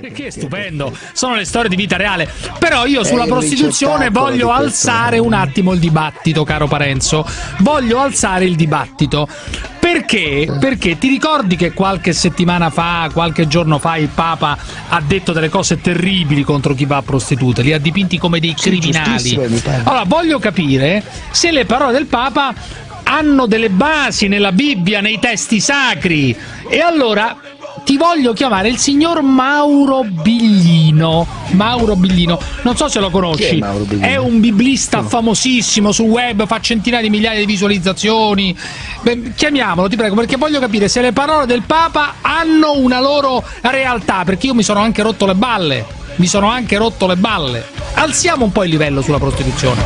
Perché è stupendo, sono le storie di vita reale. Però io sulla prostituzione voglio alzare un attimo il dibattito, caro Parenzo. Voglio alzare il dibattito. Perché? Perché ti ricordi che qualche settimana fa, qualche giorno fa, il Papa ha detto delle cose terribili contro chi va a prostitute, li ha dipinti come dei criminali. Allora, voglio capire se le parole del Papa hanno delle basi nella Bibbia, nei testi sacri. E allora ti voglio chiamare il signor Mauro Biglino. Mauro Biglino, non so se lo conosci. È, è, un biblista no. famosissimo sul web, fa centinaia di migliaia di visualizzazioni. Beh, chiamiamolo, ti prego, perché voglio capire se le parole del Papa hanno una loro realtà, perché io mi sono anche rotto le balle. Mi sono anche rotto le balle. Alziamo un po' il livello sulla prostituzione.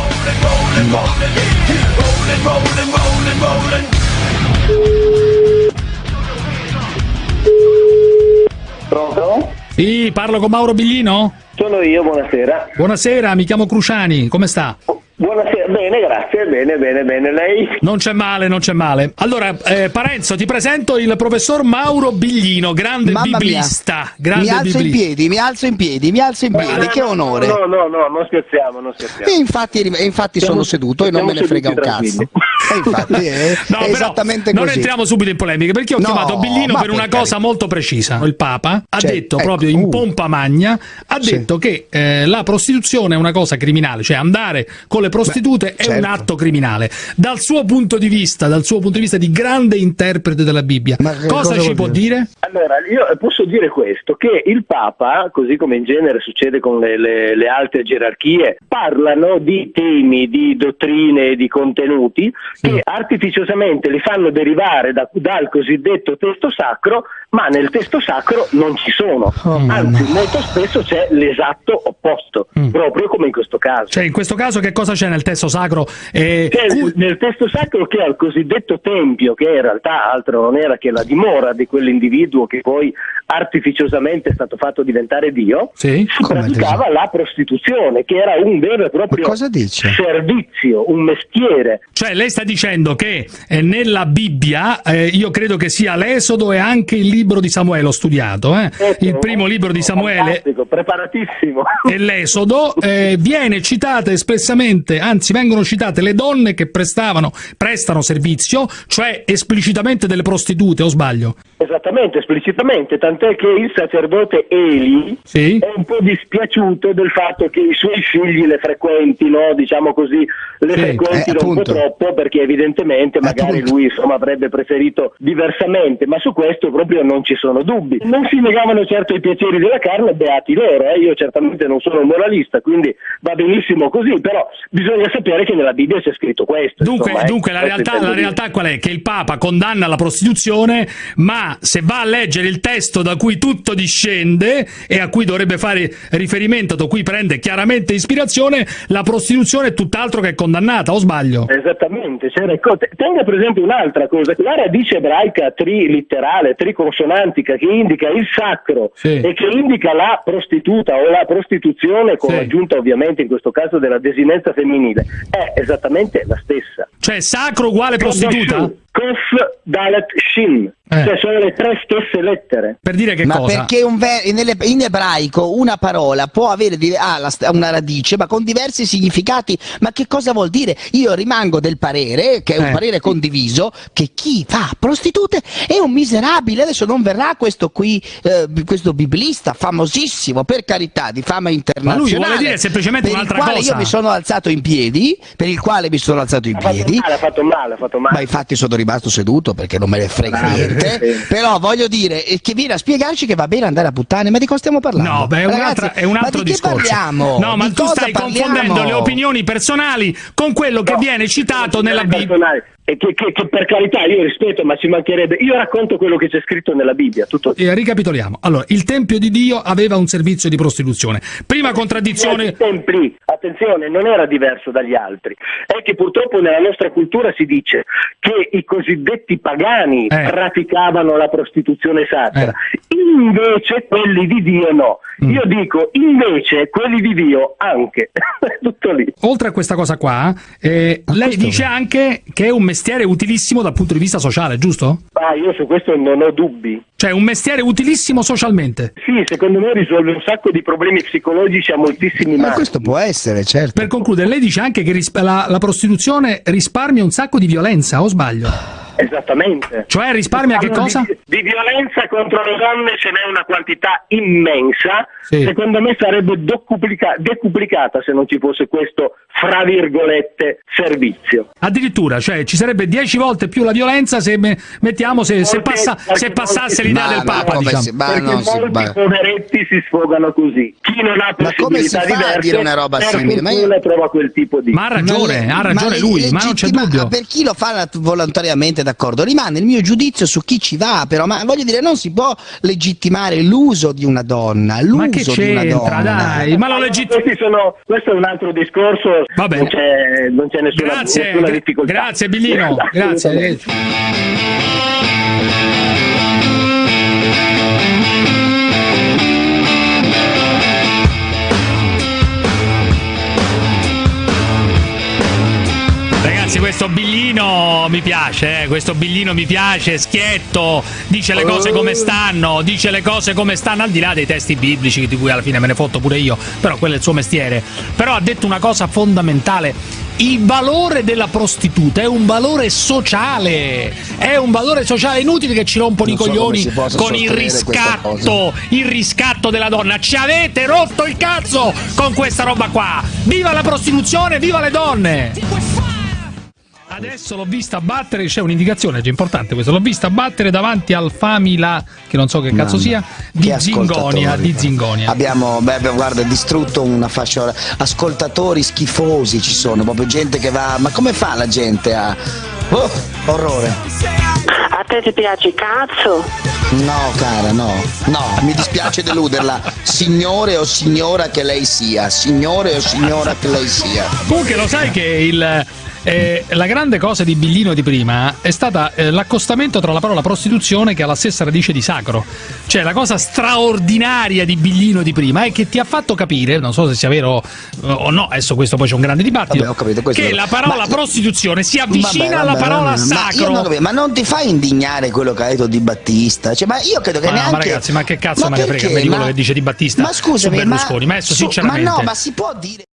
Pronto? Sì, parlo con Mauro Biglino? Sono io, buonasera. Buonasera, mi chiamo Cruciani, come sta? Buonasera, bene, grazie, bene, bene, bene, lei? Non c'è male, non c'è male. Allora, eh, Parenzo, ti presento il professor Mauro Biglino, grande Mamma biblista. Grande mi alzo biblista. in piedi, mi alzo in piedi, mi alzo in piedi, no, che onore. No, no, no, non scherziamo, non scherziamo. E infatti, e infatti siamo, sono seduto e non me ne frega un cazzo. E infatti è, no, è esattamente non così. Non entriamo subito in polemiche, perché ho no, chiamato Biglino per una cosa molto precisa. Il Papa ha cioè, detto ecco, proprio in uh, pompa magna, ha sì. detto che eh, la prostituzione è una cosa criminale, cioè andare con le prostitute Beh, è certo. un atto criminale. Dal suo punto di vista, dal suo punto di vista di grande interprete della Bibbia, cosa, cosa ci può dire? dire? Allora, io posso dire questo, che il Papa, così come in genere succede con le, le, le altre gerarchie, parlano di temi, di dottrine, di contenuti sì. che artificiosamente li fanno derivare da, dal cosiddetto testo sacro, ma nel testo sacro non ci sono. Oh, Anzi, molto spesso c'è l'esatto opposto, mm. proprio come in questo caso. Cioè, in questo caso che cosa c'è nel testo sacro? Eh, cioè, nel testo sacro che il cosiddetto tempio, che in realtà altro non era che la dimora di quell'individuo che poi artificiosamente è stato fatto diventare Dio, sì? si praticava la prostituzione, che era un vero e proprio servizio, un mestiere. Cioè, lei sta dicendo che eh, nella Bibbia, eh, io credo che sia l'Esodo e anche il libro di Samuele, ho studiato, eh? ecco, il primo libro di Samuele preparatissimo. e l'Esodo, eh, viene citata espressamente, anzi vengono citate le donne che prestavano, prestano servizio, cioè esplicitamente delle prostitute, o sbaglio? Esattamente, esplicitamente, tant'è che il sacerdote Eli sì? è un po' dispiaciuto del fatto che i suoi figli le frequentino, diciamo così, le sì, frequentino eh, un po' troppo perché evidentemente magari appunto. lui insomma, avrebbe preferito diversamente, ma su questo proprio non ci sono dubbi. Non si negavano certo i piaceri della carne, beati loro, eh? io certamente non sono un moralista, quindi va benissimo così, però bisogna sapere che nella Bibbia c'è scritto questo. Dunque, insomma, dunque eh, la, realtà, la realtà qual è? Che il Papa condanna la prostituzione, ma se va a leggere il testo da cui tutto discende e a cui dovrebbe fare riferimento, da cui prende chiaramente ispirazione, la prostituzione è tutt'altro che condannata, o sbaglio? Esattamente, cioè, tenga per esempio un'altra cosa, la radice ebraica trilitterale, triconsonantica, che indica il sacro sì. e che indica la prostituta o la prostituzione, con sì. l'aggiunta ovviamente in questo caso della desinenza femminile, è esattamente la stessa. Cioè sacro uguale prostituta? Kof Dalet Shin, eh. cioè sono le tre stesse lettere. Per dire che ma cosa? perché un in ebraico una parola può avere ah, una radice ma con diversi significati, ma che cosa vuol dire? Io rimango del parere, che è un eh. parere condiviso, che chi fa prostitute è un miserabile, adesso non verrà questo qui, eh, questo biblista famosissimo, per carità, di fama internazionale. Ma lui vuole dire semplicemente un'altra cosa. Per il quale io mi sono alzato in piedi, per il quale mi sono alzato in ha piedi. Fatto male, ha fatto male, ha fatto male. Ma infatti sono rimasto seduto perché non me ne frega ah, niente. Però voglio dire che viene a spiegarci che va bene andare a puttane, ma di cosa stiamo parlando? No, beh, è, un, è un altro discorso. Parliamo? No, ma di tu stai parliamo? confondendo le opinioni personali con quello che no, viene citato nella Bibbia. E che, che, che, per carità io rispetto, ma ci mancherebbe. Io racconto quello che c'è scritto nella Bibbia. Tutto. E ricapitoliamo. Allora, il Tempio di Dio aveva un servizio di prostituzione. Prima contraddizione. I templi, attenzione, non era diverso dagli altri. È che purtroppo nella nostra cultura si dice che i cosiddetti pagani eh. praticavano la prostituzione sacra. Eh. Invece quelli di Dio no. Mm. Io dico, invece quelli di Dio anche. Tutto lì. Oltre a questa cosa qua, eh, lei dice anche che è un mestiere utilissimo dal punto di vista sociale, giusto? Ah, io su questo non ho dubbi. Cioè un mestiere utilissimo socialmente. Sì, secondo me risolve un sacco di problemi psicologici a moltissimi Ma maschi. questo può essere, certo. Per concludere, lei dice anche che la, la prostituzione risparmia un sacco di violenza, o sbaglio? Esattamente. Cioè risparmia che cosa? Di, di violenza contro le donne ce n'è una quantità immensa, Sì. secondo me sarebbe decuplicata se non ci fosse questo, fra virgolette, servizio. Addirittura, cioè ci sarebbe 10 volte più la violenza se me- mettiamo se, se, passa- se passasse l'idea Ma del no, Papa, diciamo. si- ma si- molti ma- poveretti si sfogano così. Chi non ha Ma come si possibilità fa a diverse, dire una roba simile? Ma io- trova quel tipo di... Ma ha ragione, Ma ha ragione ma lui, ma non c'è dubbio. Per chi lo fa volontariamente, d'accordo, rimane il mio giudizio su chi ci va, però, ma voglio dire, non si può legittimare l'uso di una donna, l'uso Ma che di una donna. dai, ma lo legittima. Questi sono- questo è un altro discorso, Va bene. non c'è, non c'è nessuna, Grazie, nessuna difficoltà. grazie Billino, Assolutamente. grazie. Ragazzi, questo billino mi piace, eh, questo billino mi piace, schietto, dice le cose come stanno, dice le cose come stanno, al di là dei testi biblici di cui alla fine me ne fotto pure io, però quello è il suo mestiere. Però ha detto una cosa fondamentale. Il valore della prostituta è un valore sociale, è un valore sociale inutile che ci rompono Non i so coglioni con il riscatto, il riscatto della donna. Ci avete rotto il cazzo con questa roba qua. Viva la prostituzione, viva le donne! Adesso l'ho vista battere, c'è un'indicazione, è importante questo, l'ho vista battere davanti al Famila, che non so che cazzo Mamma, sia, di Zingonia, di Zingonia. Abbiamo, beh, abbiamo, guarda, distrutto una fascia ora- ascoltatori schifosi ci sono, proprio gente che va. Ma come fa la gente a. Oh, orrore. A te ti piace cazzo? No, cara, no. No, mi dispiace deluderla. Signore o signora che lei sia. Signore o signora che lei sia. Comunque lo sai che il, eh, la grande cosa di Billino di prima è stata eh, l'accostamento tra la parola prostituzione che ha la stessa radice di sacro. Cioè la cosa straordinaria di Billino di prima è che ti ha fatto capire, non so se sia vero eh, o no, adesso questo poi c'è un grande dibattito, Vabbè, capito, che la parola ma- prostituzione si avvicina Vabbè, alla vabbè, parola vabbè, Ma, sacro. non ma non ti fa indignare quello che ha detto Di Battista? Cioè, ma io credo che Ma no, neanche. ma ragazzi, ma che cazzo me ne frega di quello Ma- che dice Di Battista Ma scusami, su Berlusconi? Ma adesso, su- sinceramente- Ma no, ma si può dire.